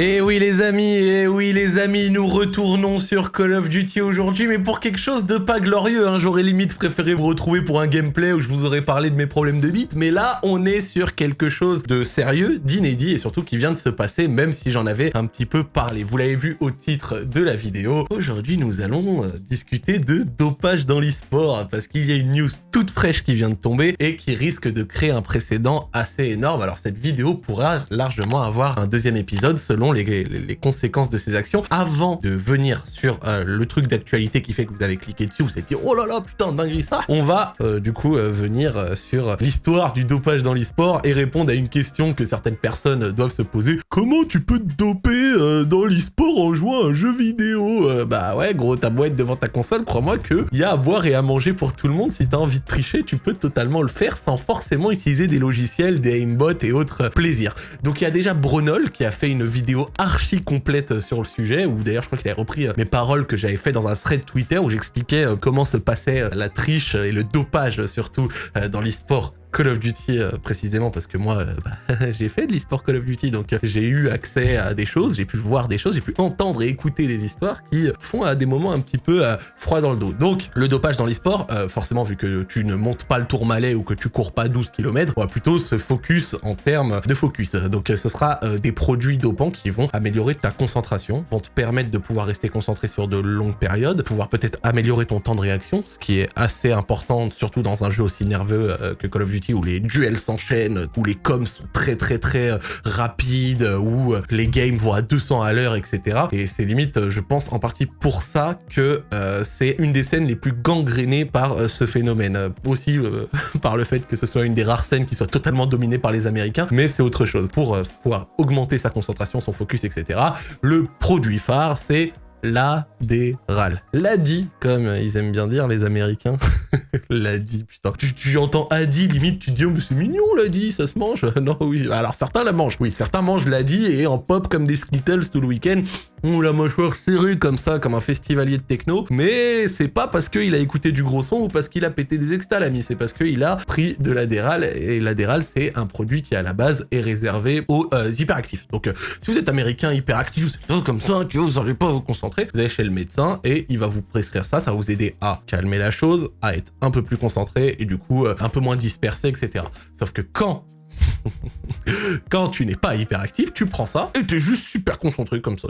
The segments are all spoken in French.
Et oui les amis, et oui les amis, nous retournons sur Call of Duty aujourd'hui, mais pour quelque chose de pas glorieux, hein. j'aurais limite préféré vous retrouver pour un gameplay où je vous aurais parlé de mes problèmes de bits, mais là on est sur quelque chose de sérieux, d'inédit et surtout qui vient de se passer, même si j'en avais un petit peu parlé. Vous l'avez vu au titre de la vidéo. Aujourd'hui nous allons euh, discuter de dopage dans l'e-sport, parce qu'il y a une news toute fraîche qui vient de tomber et qui risque de créer un précédent assez énorme. Alors cette vidéo pourra largement avoir un deuxième épisode selon les, conséquences de ces actions. Avant de venir sur euh, le truc d'actualité qui fait que vous avez cliqué dessus, vous êtes dit « Oh là là, putain, dinguerie ça !» On va euh, du coup euh, venir sur l'histoire du dopage dans l'e-sport et répondre à une question que certaines personnes doivent se poser. Comment tu peux te doper dans l'e-sport en jouant à un jeu vidéo Bah ouais, gros, ta boîte devant ta console, crois-moi que y a à boire et à manger pour tout le monde. Si t'as envie de tricher, tu peux totalement le faire sans forcément utiliser des logiciels, des aimbots et autres plaisirs. Donc il y a déjà Bronol qui a fait une vidéo archi complète sur le sujet, où d'ailleurs je crois qu'il a repris euh, mes paroles que j'avais fait dans un thread Twitter où j'expliquais euh, comment se passait euh, la triche et le dopage surtout dans l'e-sport Call of Duty euh, précisément parce que moi euh, bah, j'ai fait de l'e-sport Call of Duty donc euh, j'ai eu accès à des choses, j'ai pu voir des choses, j'ai pu entendre et écouter des histoires qui font à des moments un petit peu froid dans le dos. Donc le dopage dans l'e-sport, forcément vu que tu ne montes pas le tourmalet ou que tu cours pas 12 km, on va plutôt se focus en termes de focus. Donc ce sera des produits dopants qui vont améliorer ta concentration, vont te permettre de pouvoir rester concentré sur de longues périodes, pouvoir peut-être améliorer ton temps de réaction, ce qui est assez important surtout dans un jeu aussi nerveux que Call of Duty où les duels s'enchaînent, où les coms sont très très très euh, rapides, où euh, les games vont à 200 à l'heure, etc. Et c'est limite, euh, je pense, en partie pour ça que c'est une des scènes les plus gangrénées par ce phénomène. Aussi par le fait que ce soit une des rares scènes qui soit totalement dominée par les Américains, mais c'est autre chose. Pour pouvoir augmenter sa concentration, son focus, etc. Le produit phare, c'est l'adéral. L'ADI, comme ils aiment bien dire les Américains. l'ADI, putain. Tu, entends ADI, limite, tu te dis, oh, mais c'est mignon l'ADI, ça se mange. Non, oui. Alors, certains la mangent, oui. Certains mangent l'ADI et en pop comme des Skittles tout le week-end. On la mâchoire serrée comme ça, comme un festivalier de techno. Mais c'est pas parce qu'il a écouté du gros son ou parce qu'il a pété des extas, l'ami. C'est parce qu'il a pris de l'adéral. Et l'adéral, c'est un produit qui, à la base, est réservé aux euh, hyperactifs. Donc, euh, si vous êtes américain hyperactif, comme ça, tu vois, vous n'arrivez pas vous concentrer, vous allez chez le médecin et il va vous prescrire ça. Ça va vous aider à calmer la chose, à être un peu plus concentré et du coup, euh, un peu moins dispersé, etc. Sauf que quand Quand tu n'es pas hyperactif, tu prends ça et t'es juste super concentré comme ça.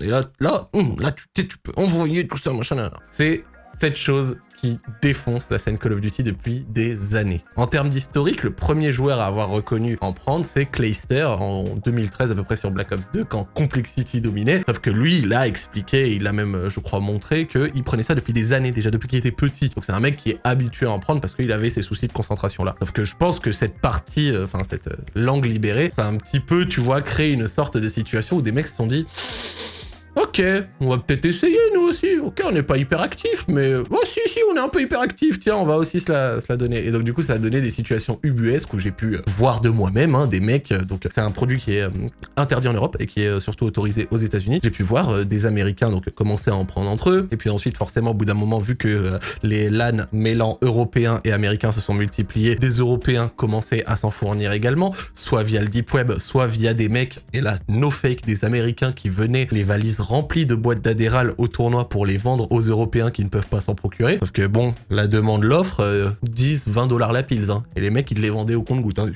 Et là, là, là tu, tu peux envoyer tout ça, machin. C'est cette chose qui défonce la scène Call of Duty depuis des années. En termes d'historique, le premier joueur à avoir reconnu en prendre, c'est Clayster en 2013 à peu près sur Black Ops 2 quand Complexity dominait. Sauf que lui, il a expliqué, il a même, je crois, montré qu'il prenait ça depuis des années, déjà depuis qu'il était petit. Donc c'est un mec qui est habitué à en prendre parce qu'il avait ses soucis de concentration là. Sauf que je pense que cette partie, euh, enfin cette euh, langue libérée, ça a un petit peu, tu vois, créé une sorte de situation où des mecs se sont dit Ok, on va peut-être essayer nous aussi. Ok, on n'est pas hyper actif, mais oh si si, on est un peu hyper actif. Tiens, on va aussi se la, donner. Et donc du coup, ça a donné des situations ubuesques où j'ai pu voir de moi-même hein, des mecs. Euh, donc c'est un produit qui est euh, interdit en Europe et qui est euh, surtout autorisé aux États-Unis. J'ai pu voir des Américains donc commencer à en prendre entre eux. Et puis ensuite, forcément, au bout d'un moment, vu que les LAN mêlant européens et américains se sont multipliés, des Européens commençaient à s'en fournir également, soit via le deep web, soit via des mecs et là, no fake, des Américains qui venaient les valises rempli de boîtes d'adéral au tournoi pour les vendre aux Européens qui ne peuvent pas s'en procurer. Sauf que bon, la demande, l'offre, 10, euh, 20 dollars la pile. Hein. Et les mecs, ils les vendaient au compte-goutte. Hein.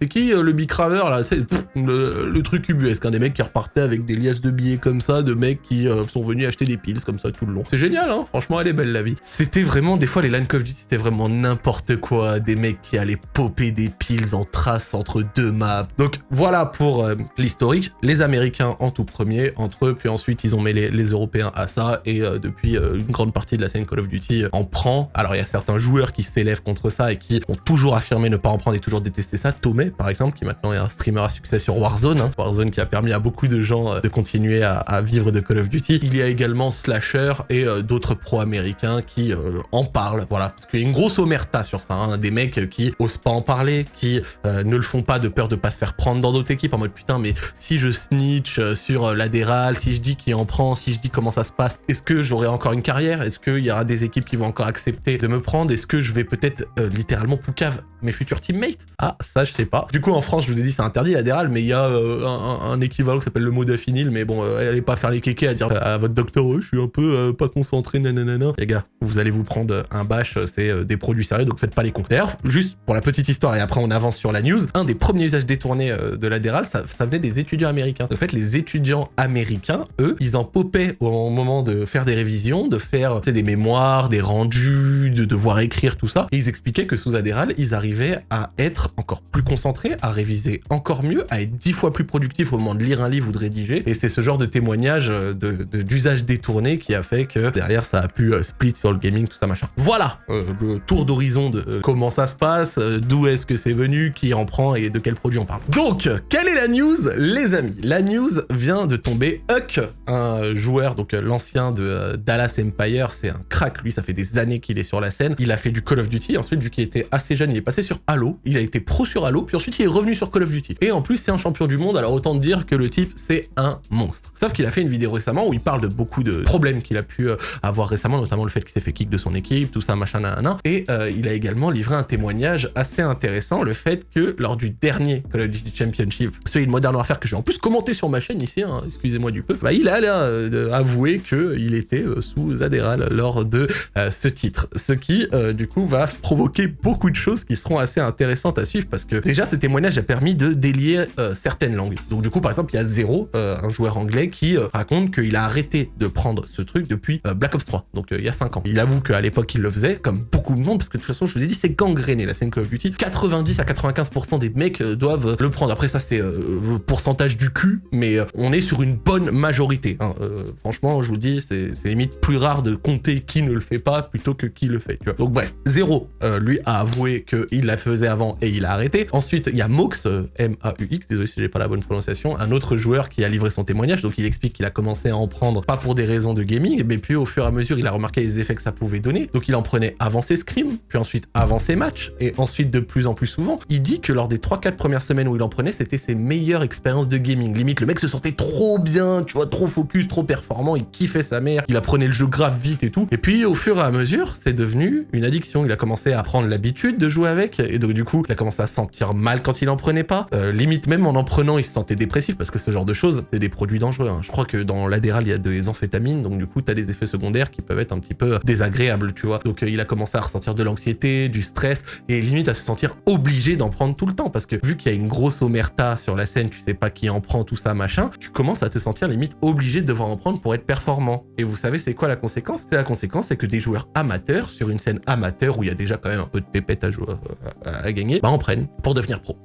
C'est qui euh, le bicraveur là C'est le, truc ubuesque, hein, des mecs qui repartaient avec des liasses de billets comme ça, de mecs qui euh, sont venus acheter des piles comme ça tout le long. C'est génial, hein Franchement, elle est belle la vie. C'était vraiment, des fois, les Line of Duty, c'était vraiment n'importe quoi. Des mecs qui allaient popper des piles en trace entre deux maps. Donc voilà pour euh, l'historique. Les Américains en tout premier, entre eux, puis ensuite ils ont mis les, Européens à ça, et depuis une grande partie de la scène Call of Duty en prend. Alors il y a certains joueurs qui s'élèvent contre ça et qui ont toujours affirmé ne pas en prendre et toujours détester ça. Tomé, par exemple, qui maintenant est un streamer à succès sur Warzone. Hein. Warzone qui a permis à beaucoup de gens euh, de continuer à, vivre de Call of Duty. Il y a également Slasher et euh, d'autres pros américains qui euh, en parlent. Voilà, parce qu'il y a une grosse omerta sur ça. Hein. Des mecs qui osent pas en parler, qui ne le font pas de peur de pas se faire prendre dans d'autres équipes en mode putain, mais si je snitch sur l'adéral, si je dis qui en prend, si je dis comment ça se passe, est-ce que j'aurai encore une carrière? Est-ce qu'il y aura des équipes qui vont encore accepter de me prendre? Est-ce que je vais peut-être littéralement poucave mes futurs teammates? Ah, ça je sais pas. Pas. Du coup, en France, je vous ai dit, c'est interdit l'adéral, mais il y a euh, un, équivalent qui s'appelle le modafinil, mais bon, euh, allez pas faire les kékés à dire à votre docteur, je suis un peu pas concentré, nanana. Les gars, vous allez vous prendre un bâche, c'est des produits sérieux, donc faites pas les cons. D'ailleurs, juste pour la petite histoire, et après on avance sur la news, un des premiers usages détournés de l'adéral, ça, ça venait des étudiants américains. En fait, les étudiants américains, eux, ils en popaient au moment de faire des révisions, de faire des mémoires, des rendus, de devoir écrire tout ça. Et ils expliquaient que sous Adéral, ils arrivaient à être encore plus concentrés, à réviser encore mieux, à être dix fois plus productifs au moment de lire un livre ou de rédiger. Et c'est ce genre de témoignage d'usage de, détourné qui a fait que derrière ça a pu euh, split sur le gaming, tout ça machin. Voilà euh, le tour d'horizon de euh, comment ça se passe, d'où est-ce que c'est venu, qui en prend et de quel produit on parle. Donc, quelle est la news, les amis? La news vient de tomber. Huck, un joueur, donc l'ancien de Dallas Empire, c'est un crack, lui, ça fait des années qu'il est sur la scène. Il a fait du Call of Duty, ensuite, vu qu'il était assez jeune, il est passé sur Halo, il a été pro sur Halo, puis ensuite il est revenu sur Call of Duty. Et en plus, c'est un champion du monde, alors autant dire que le type, c'est un monstre. Sauf qu'il a fait une vidéo récemment où il parle de beaucoup de problèmes qu'il a pu euh, avoir récemment, notamment le fait qu'il s'est fait kick de son équipe, tout ça, machin, nanana. Et euh, il a également livré un témoignage assez intéressant, le fait que lors du dernier Call of Duty Championship, celui de Modern Warfare que j'ai en plus commenté sur ma chaîne ici, hein, excusez-moi du peu, bah, il a là, euh, avoué qu'il était sous Adéral lors de ce titre. Ce qui, du coup, va provoquer beaucoup de choses qui seront assez intéressantes à suivre parce que déjà ce témoignage a permis de délier euh, certaines langues. Donc du coup par exemple il y a Zero, euh, un joueur anglais qui euh, raconte qu'il a arrêté de prendre ce truc depuis Black Ops 3, donc il y a 5 ans. Il avoue qu'à l'époque il le faisait, comme beaucoup de monde, parce que de toute façon je vous ai dit c'est gangréné la scène Call of Duty. 90 à 95% des mecs doivent le prendre. Après ça c'est pourcentage du cul, mais on est sur une bonne majorité. Hein. franchement je vous dis c'est limite plus rare de compter qui ne le fait pas plutôt que qui le fait. Tu vois. Donc bref, Zero lui a avoué qu'il la faisait avant et il a arrêté. Ensuite, il y a Mox, euh, M-A-U-X, désolé si j'ai pas la bonne prononciation, un autre joueur qui a livré son témoignage, donc il explique qu'il a commencé à en prendre, pas pour des raisons de gaming, mais puis au fur et à mesure, il a remarqué les effets que ça pouvait donner, donc il en prenait avant ses scrims, puis ensuite avant ses matchs, et ensuite de plus en plus souvent. Il dit que lors des 3-4 premières semaines où il en prenait, c'était ses meilleures expériences de gaming. Limite, le mec se sentait trop bien, tu vois, trop focus, trop performant, il kiffait sa mère, il apprenait le jeu grave vite et tout. Et puis au fur et à mesure, c'est devenu une addiction. Il a commencé à prendre l'habitude de jouer avec, et donc du coup, il a commencé à se sentir mal quand il en prenait pas. Euh, limite même en en prenant, il se sentait dépressif parce que ce genre de choses, c'est des produits dangereux. Hein. Je crois que dans l'adéral, il y a des amphétamines, donc du coup, t'as des effets secondaires qui peuvent être un petit peu désagréables, tu vois. Donc euh, il a commencé à ressentir de l'anxiété, du stress, et limite à se sentir obligé d'en prendre tout le temps parce que vu qu'il y a une grosse omerta sur la scène, tu sais pas qui en prend, tout ça, machin, tu commences à te sentir limite obligé de devoir en prendre pour être performant. Et vous savez, c'est quoi la conséquence? La conséquence, c'est que des joueurs amateurs sur une scène amateur où il y a déjà quand même un peu de pépette à jouer, à gagner, bah en prennent pour devenir pro.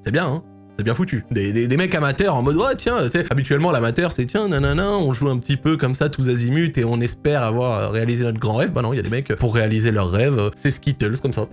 C'est bien, hein c'est bien foutu. Des, mecs amateurs en mode, ouais, tiens, habituellement, l'amateur, c'est, tiens, nanana, on joue un petit peu comme ça, tous azimuts, et on espère avoir réalisé notre grand rêve. Bah non, il y a des mecs, pour réaliser leur rêve, c'est Skittles, comme ça.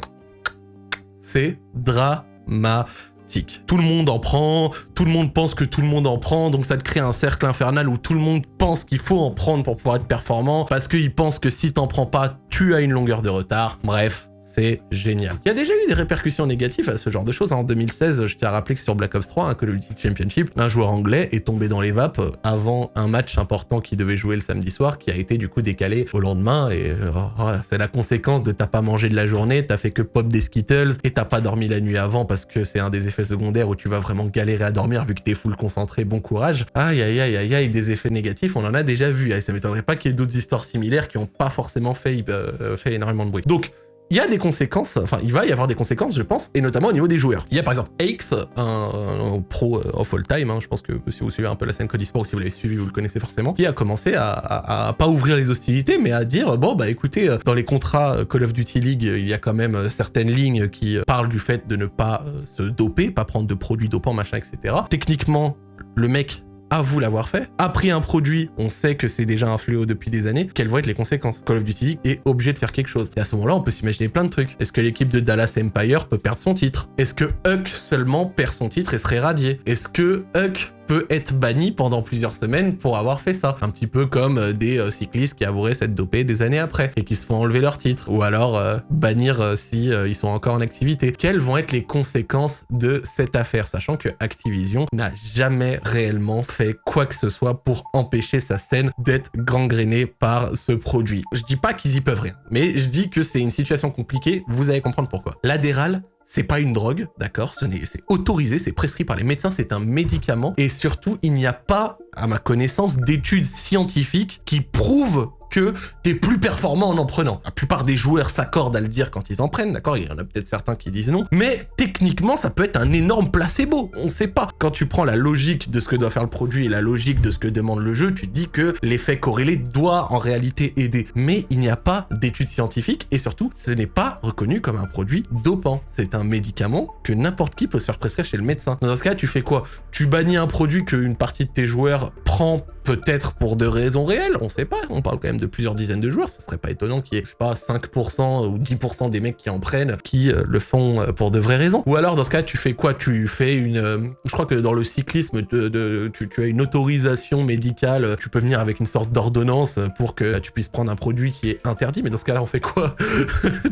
C'est dramatique. Tout le monde en prend, tout le monde pense que tout le monde en prend, donc ça te crée un cercle infernal où tout le monde pense qu'il faut en prendre pour pouvoir être performant, parce qu'il pense que si t'en prends pas, tu as une longueur de retard. Bref, c'est génial. Il y a déjà eu des répercussions négatives à ce genre de choses. En 2016, je tiens à rappeler que sur Black Ops 3, un Call of Duty Championship, un joueur anglais est tombé dans les vapes avant un match important qui devait jouer le samedi soir, qui a été du coup décalé au lendemain. Et euh, oh, c'est la conséquence de t'as pas mangé de la journée, t'as fait que pop des Skittles, et t'as pas dormi la nuit avant parce que c'est un des effets secondaires où tu vas vraiment galérer à dormir vu que t'es full concentré, bon courage. Aïe aïe aïe aïe aïe, des effets négatifs, on en a déjà vu. Et ça m'étonnerait pas qu'il y ait d'autres histoires similaires qui ont pas forcément fait, euh, fait énormément de bruit. Donc, il y a des conséquences, enfin il va y avoir des conséquences je pense, et notamment au niveau des joueurs. Il y a par exemple Aix, un, pro euh, of all time, hein, je pense que si vous suivez un peu la scène Code Esport ou si vous l'avez suivi, vous le connaissez forcément, qui a commencé à, pas ouvrir les hostilités, mais à dire, bon bah écoutez, euh, dans les contrats euh, Call of Duty League, il y a quand même certaines lignes qui parlent du fait de ne pas se doper, pas prendre de produits dopants, machin, etc. Techniquement, le mec à vous l'avoir fait, a pris un produit, on sait que c'est déjà un fléau depuis des années, quelles vont être les conséquences? Call of Duty est obligé de faire quelque chose. Et à ce moment-là, on peut s'imaginer plein de trucs. Est-ce que l'équipe de Dallas Empire peut perdre son titre? Est-ce que Huck seulement perd son titre et serait radié? Est-ce que Huck peut être banni pendant plusieurs semaines pour avoir fait ça. Un petit peu comme euh, des euh, cyclistes qui avoueraient s'être dopés des années après et qui se font enlever leur titre ou alors euh, bannir si ils sont encore en activité. Quelles vont être les conséquences de cette affaire, sachant que Activision n'a jamais réellement fait quoi que ce soit pour empêcher sa scène d'être gangrénée par ce produit? Je dis pas qu'ils y peuvent rien, mais je dis que c'est une situation compliquée, vous allez comprendre pourquoi. L'adéral c'est pas une drogue, d'accord? C'est autorisé, c'est prescrit par les médecins, c'est un médicament. Et surtout, il n'y a pas, à ma connaissance, d'études scientifiques qui prouvent que t'es plus performant en en prenant. La plupart des joueurs s'accordent à le dire quand ils en prennent, d'accord? Il y en a peut-être certains qui disent non. Mais techniquement, ça peut être un énorme placebo. On sait pas. Quand tu prends la logique de ce que doit faire le produit et la logique de ce que demande le jeu, tu dis que l'effet corrélé doit en réalité aider. Mais il n'y a pas d'études scientifiques et surtout, ce n'est pas reconnu comme un produit dopant. C'est un médicament que n'importe qui peut se faire prescrire chez le médecin. Dans ce cas, tu fais quoi? Tu bannis un produit qu'une partie de tes joueurs prend peut-être pour de raisons réelles, on sait pas, on parle quand même de plusieurs dizaines de joueurs, ça serait pas étonnant qu'il y ait, je sais pas, 5% ou 10% des mecs qui en prennent, qui euh, le font euh, pour de vraies raisons. Ou alors, dans ce cas, tu fais quoi? Tu fais une... Euh, je crois que dans le cyclisme, tu, as une autorisation médicale, tu peux venir avec une sorte d'ordonnance pour que tu puisses prendre un produit qui est interdit, mais dans ce cas-là, on fait quoi?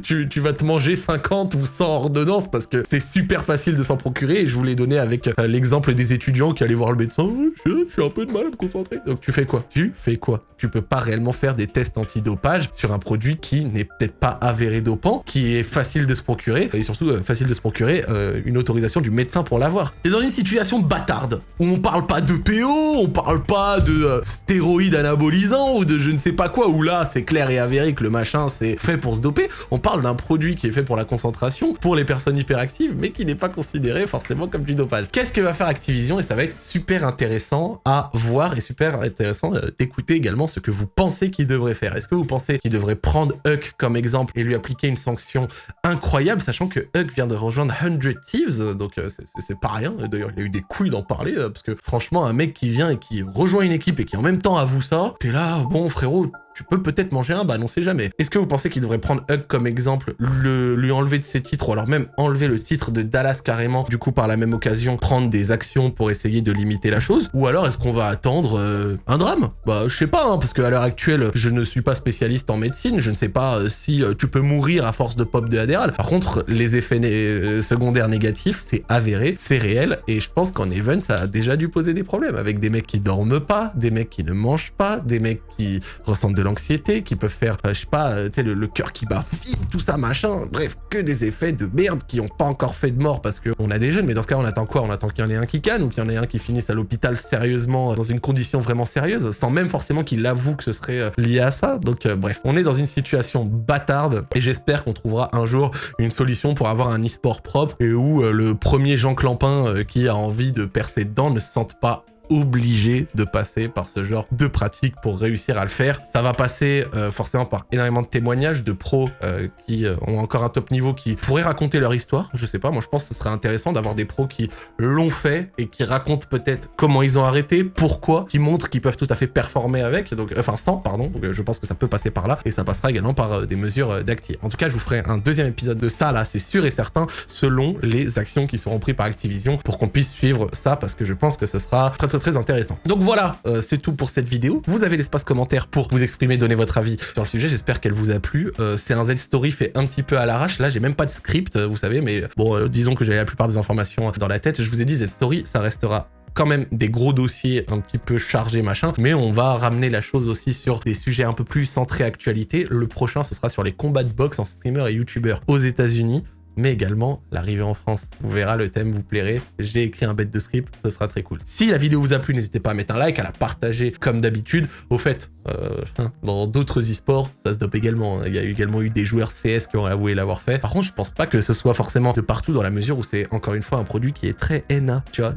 Tu, vas te manger 50 ou 100 ordonnances parce que c'est super facile de s'en procurer, et je vous l'ai donné avec l'exemple des étudiants qui allaient voir le médecin, je, je suis un peu de mal à me concentrer. Donc tu fais quoi? Tu fais quoi? Tu peux pas réellement faire des tests antidopage sur un produit qui n'est peut-être pas avéré dopant, qui est facile de se procurer, et surtout euh, facile de se procurer euh, une autorisation du médecin pour l'avoir. T'es dans une situation bâtarde, où on parle pas de PO, on parle pas de euh, stéroïdes anabolisants, ou de je ne sais pas quoi, où là c'est clair et avéré que le machin c'est fait pour se doper, on parle d'un produit qui est fait pour la concentration, pour les personnes hyperactives, mais qui n'est pas considéré forcément comme du dopage. Qu'est-ce que va faire Activision? Et ça va être super intéressant à voir et super intéressant euh, d'écouter également ce que vous pensez qu'il devrait faire. Est-ce que vous pensez qu'il devrait prendre Huck comme exemple et lui appliquer une sanction incroyable, sachant que Huck vient de rejoindre 100 Thieves, donc euh, c'est pas rien. D'ailleurs, il a eu des couilles d'en parler, euh, parce que franchement, un mec qui vient et qui rejoint une équipe et qui en même temps avoue ça, t'es là, bon frérot, tu peux peut-être manger un, bah non, sait jamais. Est-ce que vous pensez qu'il devrait prendre Hug comme exemple, le, lui enlever de ses titres, ou alors même enlever le titre de Dallas carrément, du coup par la même occasion prendre des actions pour essayer de limiter la chose? Ou alors est-ce qu'on va attendre euh, un drame? Bah je sais pas, hein, parce qu'à l'heure actuelle, je ne suis pas spécialiste en médecine, je ne sais pas euh, si euh, tu peux mourir à force de pop de Adderall. Par contre, les effets secondaires négatifs, c'est avéré, c'est réel, et je pense qu'en Even, ça a déjà dû poser des problèmes, avec des mecs qui dorment pas, des mecs qui ne mangent pas, des mecs qui ressentent de l'anxiété, qui peuvent faire, euh, je sais pas, euh, tu sais, le, cœur qui bat vite, tout ça, machin. Bref, que des effets de merde qui ont pas encore fait de mort parce qu'on a des jeunes. Mais dans ce cas, on attend quoi? On attend qu'il y en ait un qui canne ou qu'il y en ait un qui finisse à l'hôpital sérieusement, dans une condition vraiment sérieuse, sans même forcément qu'il avoue que ce serait euh, lié à ça. Donc bref, on est dans une situation bâtarde et j'espère qu'on trouvera un jour une solution pour avoir un e-sport propre et où le premier Jean Clampin qui a envie de percer dedans ne se sente pas obligé de passer par ce genre de pratique pour réussir à le faire. Ça va passer euh, forcément par énormément de témoignages de pros euh, qui euh, ont encore un top niveau, qui pourraient raconter leur histoire. Je sais pas, moi je pense que ce serait intéressant d'avoir des pros qui l'ont fait et qui racontent peut-être comment ils ont arrêté, pourquoi, qui montrent qu'ils peuvent tout à fait performer avec, donc enfin sans, pardon. Donc je pense que ça peut passer par là et ça passera également par des mesures d'actif. En tout cas, je vous ferai un deuxième épisode de ça là, c'est sûr et certain, selon les actions qui seront prises par Activision pour qu'on puisse suivre ça parce que je pense que ce sera très très très intéressant. Donc voilà, euh, c'est tout pour cette vidéo. Vous avez l'espace commentaire pour vous exprimer, donner votre avis sur le sujet. J'espère qu'elle vous a plu. Euh, c'est un Z-Story fait un petit peu à l'arrache. Là, j'ai même pas de script, vous savez, mais bon, euh, disons que j'avais la plupart des informations dans la tête. Je vous ai dit, Z-Story, ça restera quand même des gros dossiers un petit peu chargés machin, mais on va ramener la chose aussi sur des sujets un peu plus centrés actualité. Le prochain, ce sera sur les combats de boxe en streamer et youtubeur aux États-Unis mais également l'arrivée en France. Vous verrez, le thème vous plairait. J'ai écrit un bête de script, ce sera très cool. Si la vidéo vous a plu, n'hésitez pas à mettre un like, à la partager comme d'habitude. Au fait, euh, hein, dans d'autres e-sports, ça se dope également. Hein. Il y a également eu des joueurs CS qui ont avoué l'avoir fait. Par contre, je pense pas que ce soit forcément de partout dans la mesure où c'est encore une fois un produit qui est très NA, tu vois,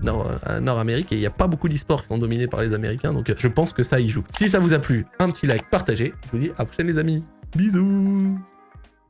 Nord-Amérique, et il n'y a pas beaucoup d'e-sports qui sont dominés par les Américains, donc je pense que ça y joue. Si ça vous a plu, un petit like, partagez. Je vous dis à la prochaine les amis. Bisous